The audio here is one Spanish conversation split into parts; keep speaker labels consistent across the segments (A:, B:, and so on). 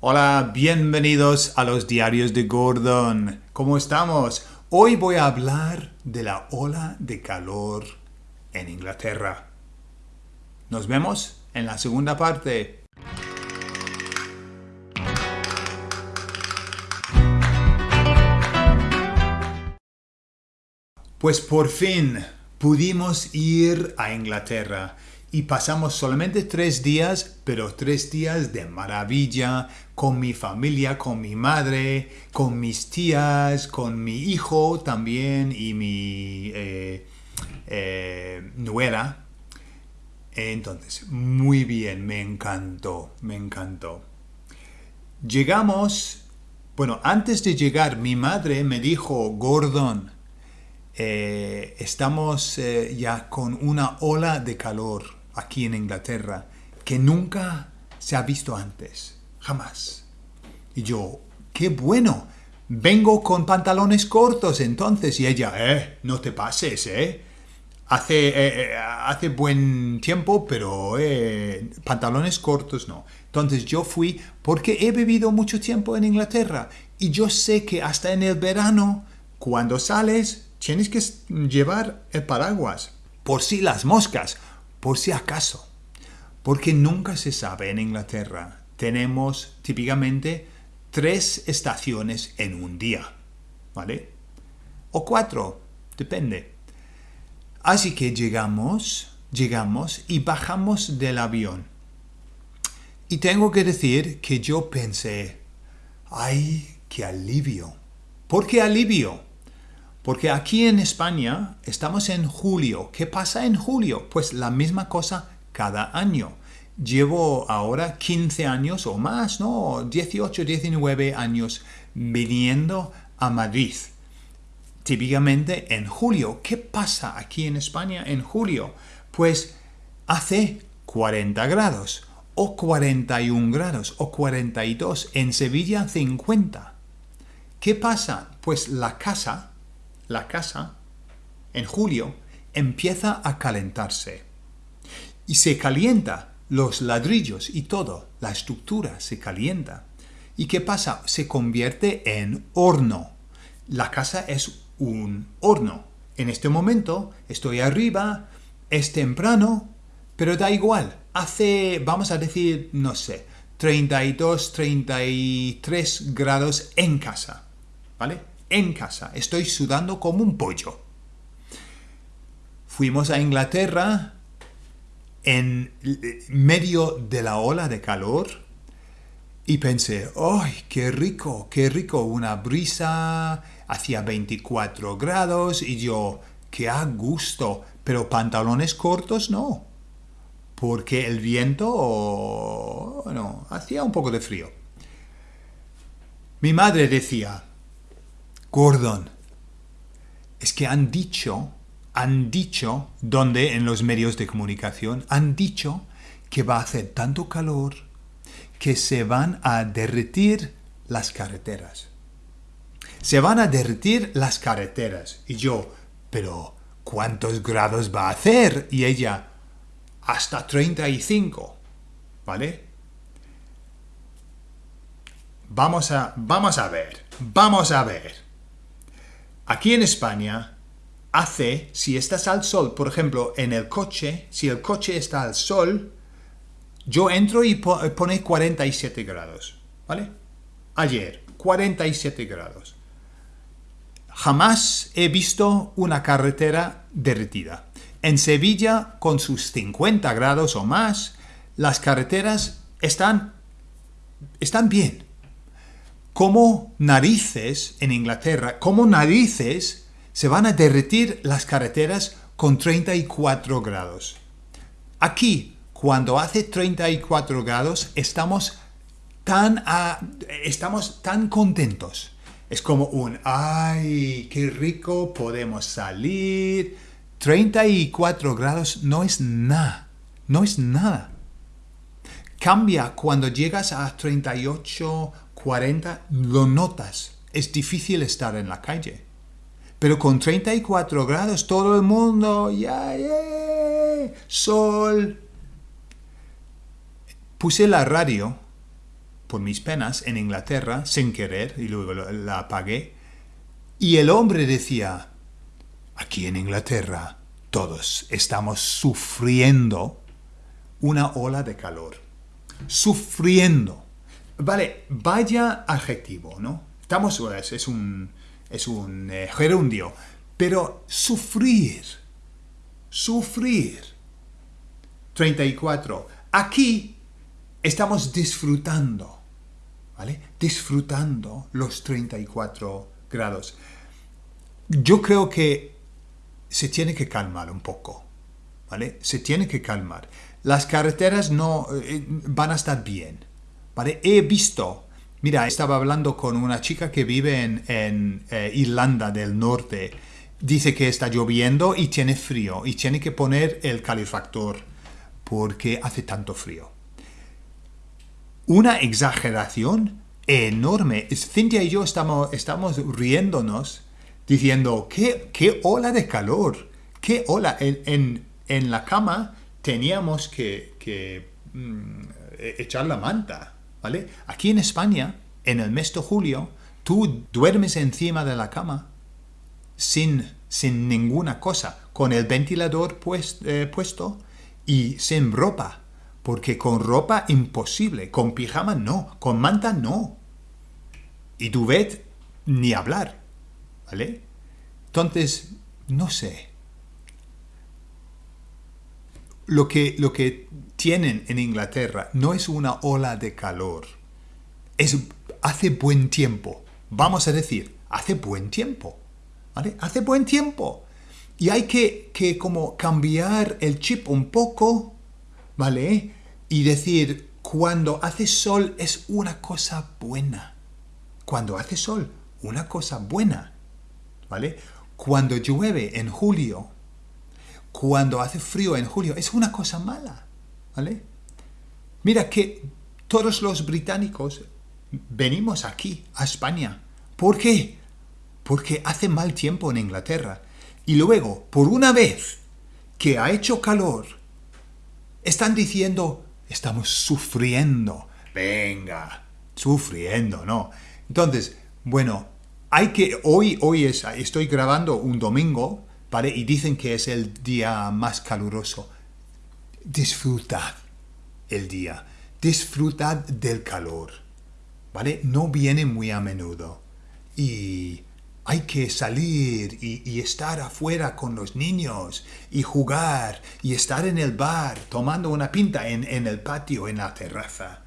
A: Hola, bienvenidos a los diarios de Gordon. ¿Cómo estamos? Hoy voy a hablar de la ola de calor en Inglaterra. Nos vemos en la segunda parte. Pues por fin pudimos ir a Inglaterra y pasamos solamente tres días, pero tres días de maravilla con mi familia, con mi madre, con mis tías, con mi hijo también y mi eh, eh, nuera. Entonces, muy bien, me encantó, me encantó. Llegamos, bueno, antes de llegar mi madre me dijo, Gordon, eh, estamos ya con una ola de calor aquí en Inglaterra que nunca se ha visto antes, jamás. Y yo, qué bueno, vengo con pantalones cortos entonces. Y ella, eh, no te pases, eh. Hace, eh, eh, hace buen tiempo, pero eh, pantalones cortos no. Entonces yo fui porque he vivido mucho tiempo en Inglaterra y yo sé que hasta en el verano, cuando sales, tienes que llevar el paraguas. Por si las moscas, por si acaso. Porque nunca se sabe en Inglaterra. Tenemos típicamente tres estaciones en un día. ¿Vale? O cuatro, depende. Así que llegamos, llegamos y bajamos del avión. Y tengo que decir que yo pensé, ¡ay, qué alivio! ¿Por qué alivio? Porque aquí en España estamos en julio. ¿Qué pasa en julio? Pues la misma cosa cada año. Llevo ahora 15 años o más, ¿no? 18, 19 años viniendo a Madrid. Típicamente en julio. ¿Qué pasa aquí en España en julio? Pues hace 40 grados o 41 grados o 42. En Sevilla 50. ¿Qué pasa? Pues la casa la casa, en julio, empieza a calentarse. Y se calienta los ladrillos y todo, la estructura se calienta. ¿Y qué pasa? Se convierte en horno. La casa es un horno. En este momento estoy arriba, es temprano, pero da igual. Hace, vamos a decir, no sé, 32, 33 grados en casa. ¿Vale? En casa. Estoy sudando como un pollo. Fuimos a Inglaterra en medio de la ola de calor y pensé, ¡ay, qué rico, qué rico! Una brisa hacia 24 grados y yo, ¡qué a gusto! Pero pantalones cortos no, porque el viento, no, hacía un poco de frío. Mi madre decía, Gordon, es que han dicho, han dicho, donde en los medios de comunicación, han dicho que va a hacer tanto calor que se van a derretir las carreteras. Se van a derretir las carreteras. Y yo, pero ¿cuántos grados va a hacer? Y ella, hasta 35. ¿Vale? Vamos a, vamos a ver, vamos a ver. Aquí en España hace, si estás al sol, por ejemplo, en el coche, si el coche está al sol, yo entro y pone 47 grados, ¿vale? Ayer, 47 grados. Jamás he visto una carretera derretida. En Sevilla, con sus 50 grados o más, las carreteras están, están bien cómo narices en Inglaterra, cómo narices se van a derretir las carreteras con 34 grados. Aquí, cuando hace 34 grados, estamos tan, estamos tan contentos. Es como un, ¡ay, qué rico! Podemos salir. 34 grados no es nada. No es nada. Cambia cuando llegas a 38 40 lo notas. Es difícil estar en la calle. Pero con 34 grados todo el mundo, ya, sol. Puse la radio por mis penas en Inglaterra sin querer y luego la apagué. Y el hombre decía, aquí en Inglaterra todos estamos sufriendo una ola de calor. Sufriendo. Vale, vaya adjetivo, ¿no? Estamos, es, es un, es un eh, gerundio, pero sufrir, sufrir. 34. Aquí estamos disfrutando, ¿vale? Disfrutando los 34 grados. Yo creo que se tiene que calmar un poco, ¿vale? Se tiene que calmar. Las carreteras no eh, van a estar bien, ¿vale? He visto, mira, estaba hablando con una chica que vive en, eh, Irlanda del Norte. Dice que está lloviendo y tiene frío y tiene que poner el calefactor porque hace tanto frío. Una exageración enorme. Cintia y yo estamos, estamos riéndonos diciendo, ¿qué, qué ola de calor, qué ola. En, la cama teníamos que, mm, echar la manta, ¿vale? Aquí en España, en el mes de julio, tú duermes encima de la cama sin, sin ninguna cosa, con el ventilador pues, eh, puesto y sin ropa, porque con ropa imposible, con pijama no, con manta no. Y tu ves ni hablar. ¿Vale? Entonces, no sé. Lo que, lo que tienen en Inglaterra no es una ola de calor. Es, hace buen tiempo. Vamos a decir, hace buen tiempo. ¿Vale? Hace buen tiempo. Y hay que, que como cambiar el chip un poco, ¿vale? Y decir, cuando hace sol es una cosa buena. Cuando hace sol, una cosa buena. ¿Vale? Cuando llueve en julio, cuando hace frío en julio, es una cosa mala. ¿Vale? Mira que todos los británicos venimos aquí, a España. ¿Por qué? Porque hace mal tiempo en Inglaterra. Y luego, por una vez que ha hecho calor, están diciendo, estamos sufriendo. Venga, sufriendo, ¿no? Entonces, bueno, hay que, hoy, hoy es, estoy grabando un domingo, ¿vale? Y dicen que es el día más caluroso. Disfrutad el día, disfrutad del calor, ¿vale? No viene muy a menudo. Y hay que salir y, estar afuera con los niños y jugar y estar en el bar tomando una pinta en, en el patio, en la terraza.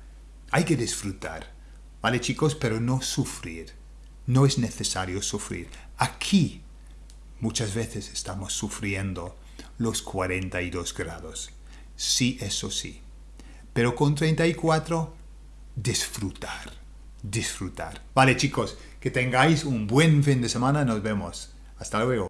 A: Hay que disfrutar, ¿vale chicos? Pero no sufrir no es necesario sufrir. Aquí muchas veces estamos sufriendo los 42 grados. Sí, eso sí. Pero con 34, disfrutar. Disfrutar. Vale chicos, que tengáis un buen fin de semana. Nos vemos. Hasta luego.